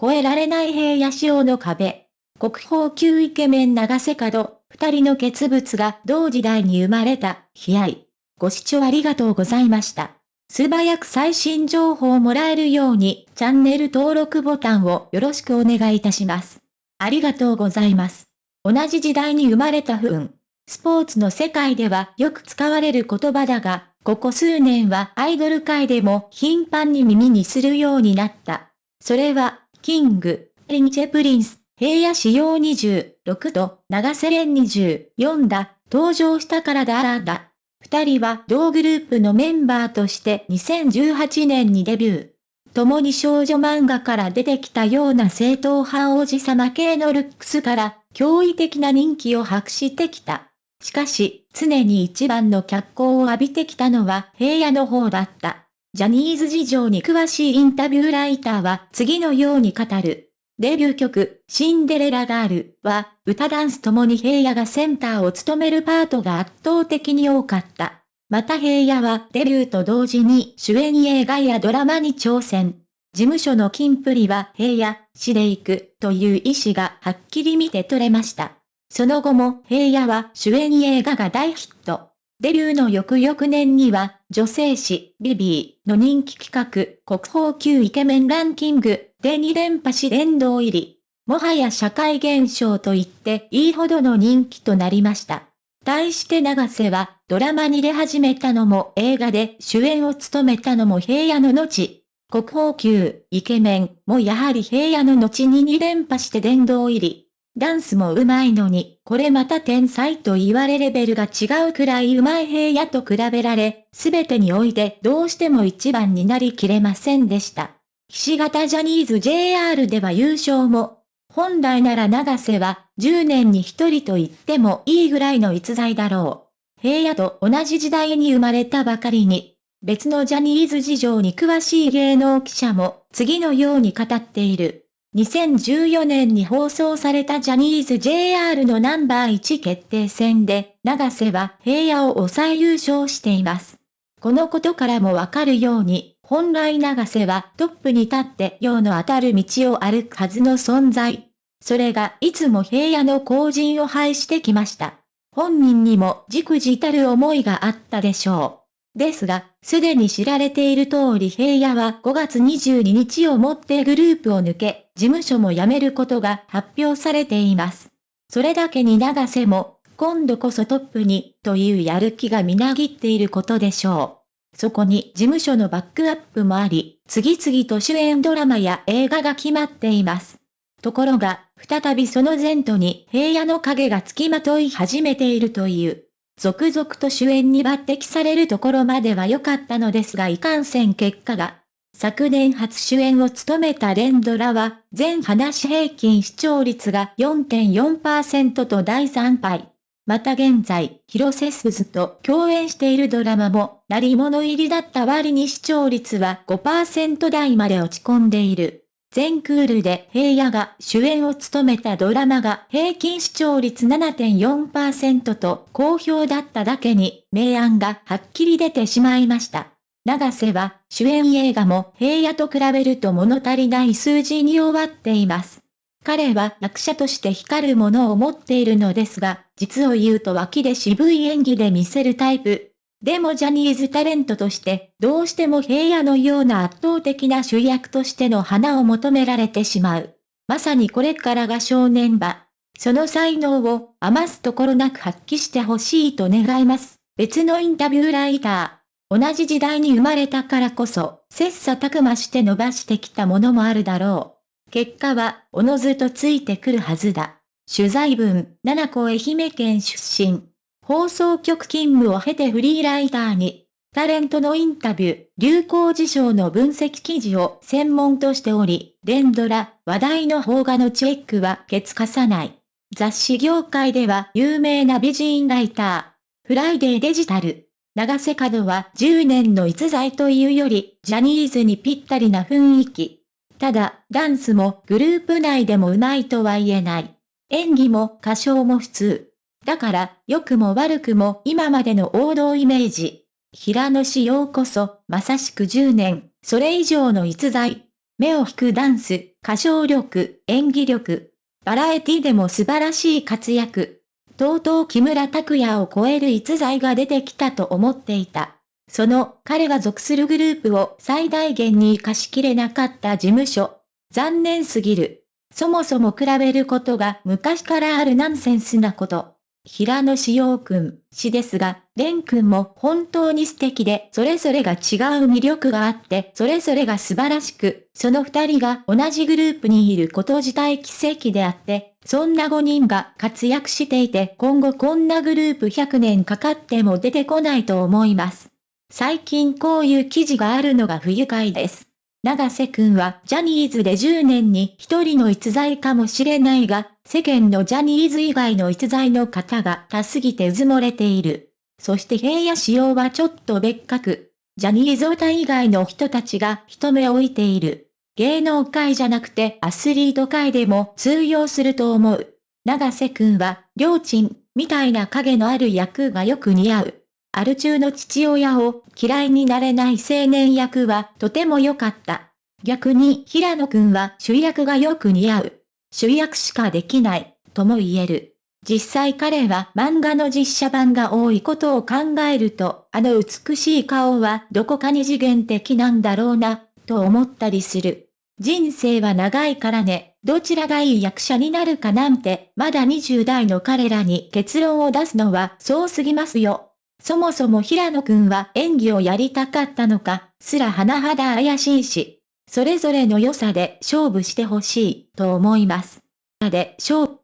越えられない平野仕様の壁。国宝級イケメン長瀬角、二人の傑物が同時代に生まれた、悲哀。ご視聴ありがとうございました。素早く最新情報をもらえるように、チャンネル登録ボタンをよろしくお願いいたします。ありがとうございます。同じ時代に生まれた不運。スポーツの世界ではよく使われる言葉だが、ここ数年はアイドル界でも頻繁に耳にするようになった。それは、 King & Prince、平野紫耀26と永瀬廉24だ、登場したからだらだ。二人は同グループのメンバーとして2018年にデビュー。共に少女漫画から出てきたような正統派王子様系のルックスから、驚異的な人気を博してきた。しかし、常に一番の脚光を浴びてきたのは平野の方だった。ジャニーズ事情に詳しいインタビューライターは次のように語る。デビュー曲、シンデレラガールは、歌ダンスともに平野がセンターを務めるパートが圧倒的に多かった。また平野はデビューと同時に主演映画やドラマに挑戦。事務所のキンプリは平野、死で行くという意思がはっきり見て取れました。その後も平野は主演映画が大ヒット。デビューの翌々年には、女性誌、ビビーの人気企画、国宝級イケメンランキングで2連覇し殿堂入り。もはや社会現象と言っていいほどの人気となりました。対して長瀬は、ドラマに出始めたのも映画で主演を務めたのも平野の後。国宝級、イケメンもやはり平野の後に2連覇して殿堂入り。ダンスも上手いのに、これまた天才と言われレベルが違うくらい上手い平野と比べられ、すべてにおいてどうしても一番になりきれませんでした。岸型ジャニーズ JR では優勝も、本来なら長瀬は10年に一人と言ってもいいぐらいの逸材だろう。平野と同じ時代に生まれたばかりに、別のジャニーズ事情に詳しい芸能記者も次のように語っている。2014年に放送されたジャニーズ JR のナンバー1決定戦で、長瀬は平野を抑え優勝しています。このことからもわかるように、本来長瀬はトップに立って用の当たる道を歩くはずの存在。それがいつも平野の後陣を排してきました。本人にもじくじたる思いがあったでしょう。ですが、すでに知られている通り平野は5月22日をもってグループを抜け、事務所も辞めることが発表されています。それだけに長瀬も、今度こそトップに、というやる気がみなぎっていることでしょう。そこに事務所のバックアップもあり、次々と主演ドラマや映画が決まっています。ところが、再びその前途に平野の影が付きまとい始めているという。続々と主演に抜擢されるところまでは良かったのですがいかんせん結果が。昨年初主演を務めたレンドラは、全話平均視聴率が4.4%と第3敗。また現在、広瀬すずと共演しているドラマも、鳴り物入りだった割に視聴率は5%台まで落ち込んでいる。全クールで平野が主演を務めたドラマが平均視聴率7.4%と好評だっただけに、明暗がはっきり出てしまいました。長瀬は主演映画も平野と比べると物足りない数字に終わっています。彼は役者として光るものを持っているのですが、実を言うと脇で渋い演技で見せるタイプ。でもジャニーズタレントとして、どうしても平野のような圧倒的な主役としての花を求められてしまう。まさにこれからが正念場。その才能を余すところなく発揮してほしいと願います。別のインタビューライター。同じ時代に生まれたからこそ、切磋琢磨して伸ばしてきたものもあるだろう。結果は、おのずとついてくるはずだ。取材文、七子愛媛県出身。放送局勤務を経てフリーライターに、タレントのインタビュー、流行事象の分析記事を専門としており、連ドラ、話題の邦画のチェックはケツかさない。雑誌業界では有名な美人ライター。フライデーデジタル。長瀬角は10年の逸材というより、ジャニーズにぴったりな雰囲気。ただ、ダンスもグループ内でも上手いとは言えない。演技も歌唱も普通。だから、良くも悪くも今までの王道イメージ。平野仕様こそ、まさしく10年、それ以上の逸材。目を引くダンス、歌唱力、演技力。バラエティでも素晴らしい活躍。とうとう木村拓哉を超える逸材が出てきたと思っていた。その彼が属するグループを最大限に活かしきれなかった事務所。残念すぎる。そもそも比べることが昔からあるナンセンスなこと。平野志陽くん、氏ですが、蓮くんも本当に素敵で、それぞれが違う魅力があって、それぞれが素晴らしく、その二人が同じグループにいること自体奇跡であって、そんな五人が活躍していて、今後こんなグループ100年かかっても出てこないと思います。最近こういう記事があるのが不愉快です。長瀬くんはジャニーズで10年に一人の逸材かもしれないが、世間のジャニーズ以外の逸材の方が多すぎてうず漏れている。そして平野仕様はちょっと別格。ジャニーズオタ以外の人たちが人目置いている。芸能界じゃなくてアスリート界でも通用すると思う。長瀬くんは、りょうちん、みたいな影のある役がよく似合う。アル中の父親を嫌いになれない青年役はとても良かった。逆に平野くんは主役がよく似合う。主役しかできない、とも言える。実際彼は漫画の実写版が多いことを考えると、あの美しい顔はどこか二次元的なんだろうな、と思ったりする。人生は長いからね、どちらがいい役者になるかなんて、まだ20代の彼らに結論を出すのはそうすぎますよ。そもそも平野くんは演技をやりたかったのか、すら甚だ怪しいし、それぞれの良さで勝負してほしいと思います。で、勝